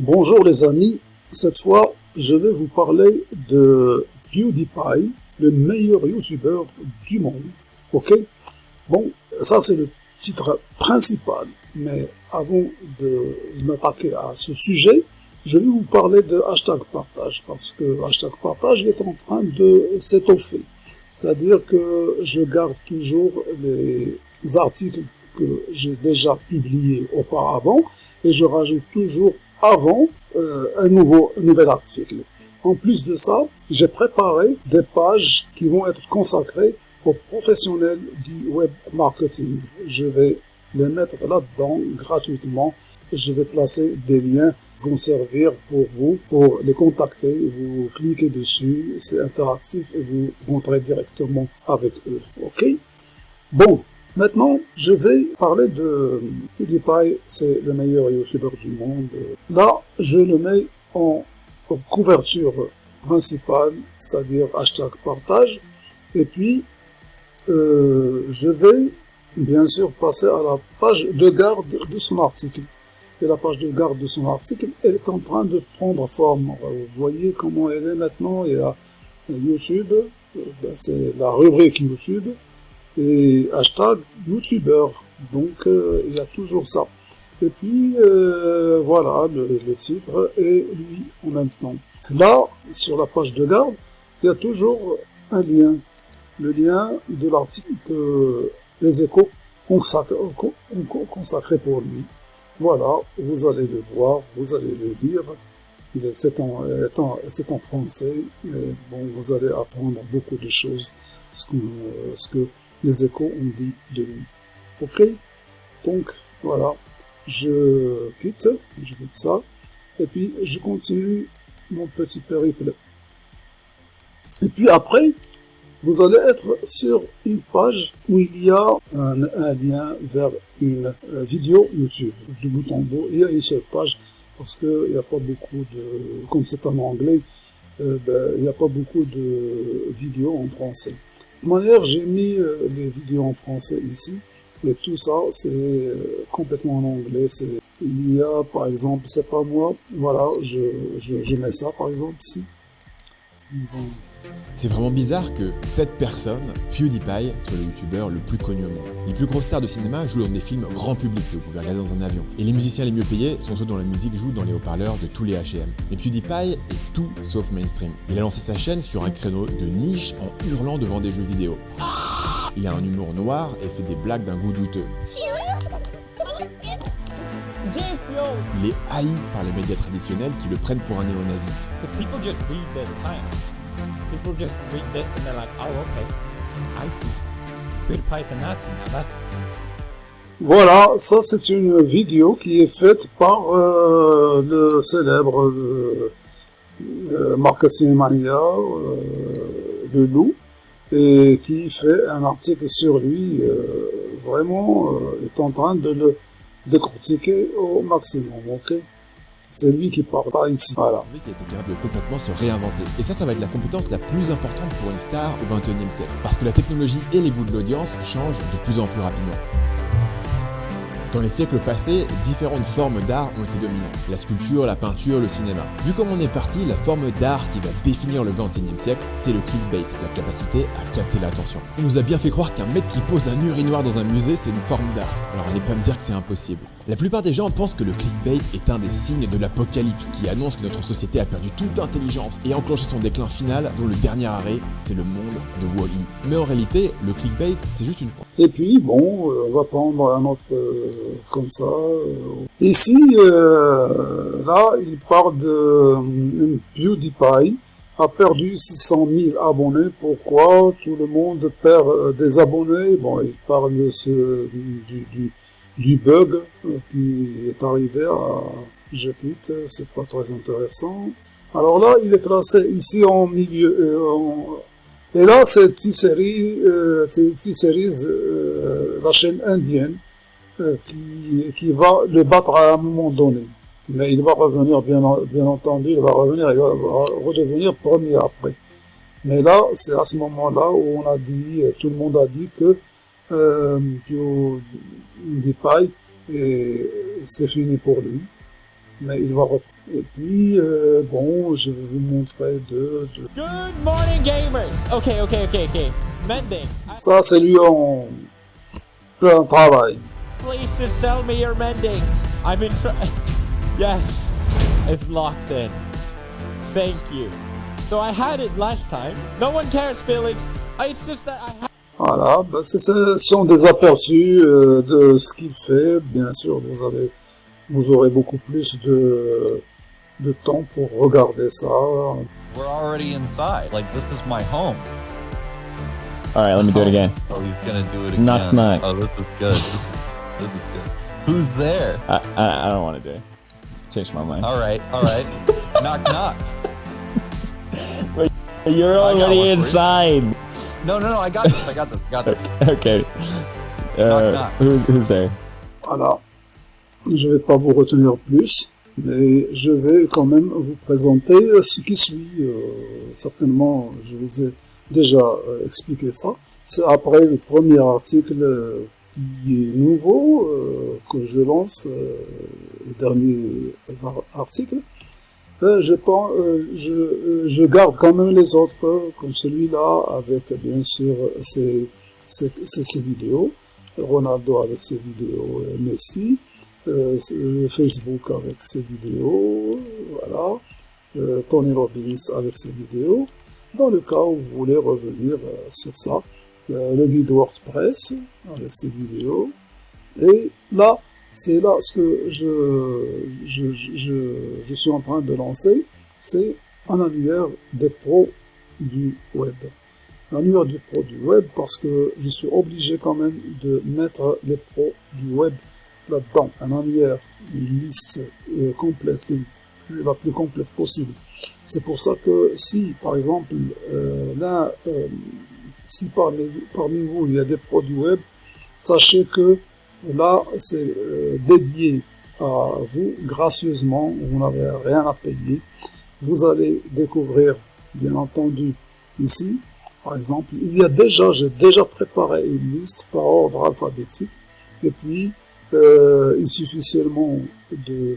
Bonjour les amis, cette fois je vais vous parler de PewDiePie, le meilleur youtubeur du monde. Ok? Bon, ça c'est le titre principal, mais avant de m'attaquer à ce sujet, je vais vous parler de hashtag partage, parce que hashtag partage est en train de s'étoffer. C'est-à-dire que je garde toujours les articles que j'ai déjà publiés auparavant et je rajoute toujours avant euh, un, nouveau, nouvel article. En plus de ça, j'ai préparé des pages qui vont être consacrées aux professionnels du web marketing. Je vais les mettre là-dedans gratuitement je vais placer des liens qui vont servir pour vous, pour les contacter. Vous cliquez dessus, c'est interactif et vous rentrez directement avec eux. OK? Bon, Maintenant, je vais parler de PewDiePie, c'est le meilleur youtubeur du monde. Là, je le mets en couverture principale, c'est-à-dire hashtag partage. Et puis, euh, je vais bien sûr passer à la page de garde de son article. Et la page de garde de son article, elle est en train de prendre forme. Vous voyez comment elle est maintenant. Il y a YouTube, euh, ben, c'est la rubrique YouTube et hashtag youtubeur. Donc euh, il y a toujours ça. Et puis euh, voilà le, titre et lui en même temps. Là, sur la page de garde, il y a toujours un lien. Le lien de l'article que les échos ont consacré pour lui. Voilà, vous allez le voir, vous allez le lire. Il est, c'est en, en français. Et bon, vous allez apprendre beaucoup de choses. Ce que, ce que les échos ont dit de nous. Ok Donc, voilà. Je quitte, je quitte ça. Et puis, je continue mon petit périple. Et puis après, vous allez être sur une page où il y a un, lien vers une euh, vidéo YouTube. Du bout en bout, il y a une seule page parce qu'il n'y a pas beaucoup de... Comme c'est en anglais, euh, ben, il n'y a pas beaucoup de vidéos en français manière, j'ai mis euh, les vidéos en français ici. Et tout ça, c'est euh, complètement en anglais. Il y a, par exemple, c'est pas moi, voilà, je, je, mets ça, par exemple, ici. C'est vraiment bizarre que cette personne, PewDiePie, soit le youtubeur le plus connu au monde. Les plus grosses stars de cinéma jouent dans des films grand public que vous pouvez regarder dans un avion. Et les musiciens les mieux payés sont ceux dont la musique joue dans les haut-parleurs de tous les H&M. Mais PewDiePie est tout sauf mainstream. Il a lancé sa chaîne sur un créneau de niche en hurlant devant des jeux vidéo. Il a un humour noir et fait des blagues d'un goût douteux. Il est haï par les médias traditionnels qui le prennent pour un néo-nazi. Voilà, ça c'est une vidéo qui est faite par euh, le célèbre euh, euh Marketing Mania euh, de Lou et qui fait un article sur lui vraiment est en train de le décortiquer au maximum, ok? C'est lui qui parle, pas ici. Voilà. Qui a été capable de complètement se réinventer. Et ça, ça va être la compétence la plus importante pour une star au 21e siècle. Parce que la technologie et les goûts de l'audience changent de plus en plus rapidement. Dans les siècles passés, différentes formes d'art ont été dominantes. La sculpture, la peinture, le cinéma. Vu comme on est parti, la forme d'art qui va définir le 21e siècle, c'est le clickbait, la capacité à capter l'attention. On nous a bien fait croire qu'un mec qui pose un urinoir dans un musée, c'est une forme d'art. Alors allez pas me dire que c'est impossible. La plupart des gens pensent que le clickbait est un des signes de l'apocalypse qui annonce que notre société a perdu toute intelligence et enclenché son déclin final dont le dernier arrêt, c'est le monde de Wally. Mais en réalité, le clickbait, c'est juste une... Et puis, bon, euh, on va prendre un autre... Euh, comme ça. Ici, euh, là, il parle de euh, PewDiePie a perdu 600 000 abonnés. Pourquoi tout le monde perd euh, des abonnés? Bon, il parle de ce, du, bug qui est arrivé à je quitte, c'est pas très intéressant. Alors là, il est placé ici en milieu. et là, c'est T-Series, T-Series la chaîne indienne. Euh, qui, qui va le battre à un moment donné. Mais il va revenir, bien, bien entendu, il va revenir, il va redevenir premier après. Mais là, c'est à ce moment-là où on a dit, tout le monde a dit que euh, PewDiePie, c'est fini pour lui. mais il va reprendre. Et puis, euh, bon, je vais vous montrer de... de... Good morning, gamers. Okay, okay, okay, okay. Mending. Ça, c'est lui en plein travail. Please just sell me your mending. I'm in. Yes, it's locked in. Thank you. So I had it last time. No one cares, Felix. It's just that I had. Voilà, ben c'est- ce sont des aperçus euh, de ce qu'il fait. Bien sûr, vous avez, vous aurez beaucoup plus de, de temps pour regarder ça. We're already inside. Like this is my home. All right, let me do it again. Oh, he's gonna do it again. Knock, knock. Oh, this is good. This is, this is good. Who's there? I I, I don't want to do it. Change my mind. All right, all right. knock, knock. You're I got already inside. No, no, no. I got this. I got this. I got this. okay. Uh, Knock, knock. Who's, who's there? Voilà. Je vais pas vous retenir plus, mais je vais quand même vous présenter ce qui suit. Euh, certainement, je vous ai déjà euh, expliqué ça. C'est après le premier article euh, qui est nouveau, euh, que je lance, euh, le dernier ar- article. Euh, euh, euh, je garde quand même les autres, comme celui-là, avec bien sûr ses, vidéos. Ronaldo avec ses vidéos, Messi, Facebook avec ses vidéos, voilà, Tony Robbins avec ses vidéos. Dans le cas où vous voulez revenir sur ça, le guide WordPress avec ses vidéos. Et là, c'est là ce que je, je, je, je suis en train de lancer, c'est un annuaire des pros du web l'annuaire du pro du web parce que je suis obligé quand même de mettre les pros du web là-dedans. Un annuaire, une liste euh, complète, la plus complète possible. C'est pour ça que si, par exemple, euh, là, euh, si parmi, parmi vous il y a des pros du web, sachez que là, c'est euh, dédié à vous gracieusement, vous n'avez rien à payer. Vous allez découvrir, bien entendu, ici, par exemple, il y a déjà, j'ai déjà préparé une liste par ordre alphabétique, et puis euh, il suffit seulement de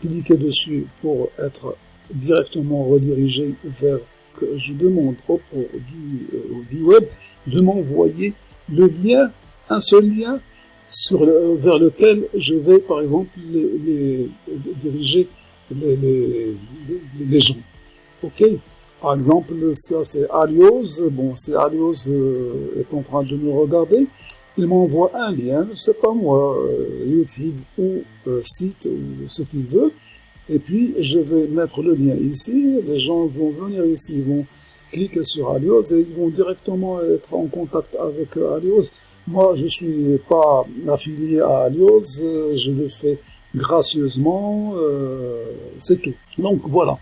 cliquer dessus pour être directement redirigé vers que je demande au du, euh, du web de m'envoyer le lien, un seul lien sur le- vers lequel je vais par exemple les, les- diriger les, les, gens. Ok? Par exemple, ça c'est Alios. Bon, c'est Alios euh, est en train de me regarder. Il m'envoie un lien, c'est pas moi, euh, YouTube ou euh, site ou ce qu'il veut. Et puis je vais mettre le lien ici. Les gens vont venir ici, vont cliquer sur Alios et ils vont directement être en contact avec euh, Alios. Moi, je suis pas affilié à Alios, euh, je le fais gracieusement, euh, c'est tout. Donc voilà.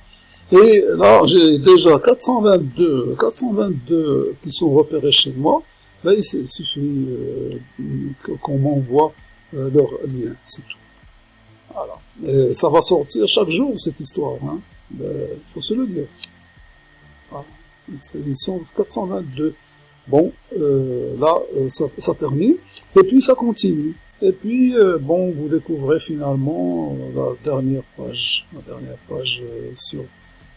Et là, j'ai déjà 422, 422 qui sont repérés chez moi. Il suffit euh, qu'on m'envoie leur lien, c'est tout. Voilà. Et ça va sortir chaque jour, cette histoire. Hein. Ben, Il faut se le dire. Voilà. Ils ils sont 422. Bon, euh, là, euh, ça, ça termine. Et puis, ça continue. Et puis, euh, bon, vous découvrez finalement euh, la dernière page, la dernière page euh, sur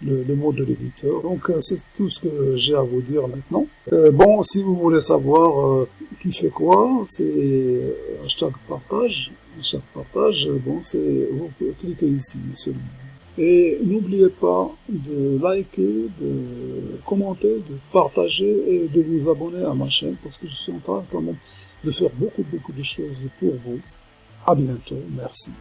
le, le mot de l'éditeur. Donc, c'est tout ce que j'ai à vous dire maintenant. Euh, bon, si vous voulez savoir qui fait quoi, c'est hashtag partage. Hashtag partage, bon, c'est vous cliquez ici seulement. Et n'oubliez pas de liker, de commenter, de partager et de vous abonner à ma chaîne parce que je suis en train quand même de faire beaucoup beaucoup de choses pour vous. À bientôt, merci.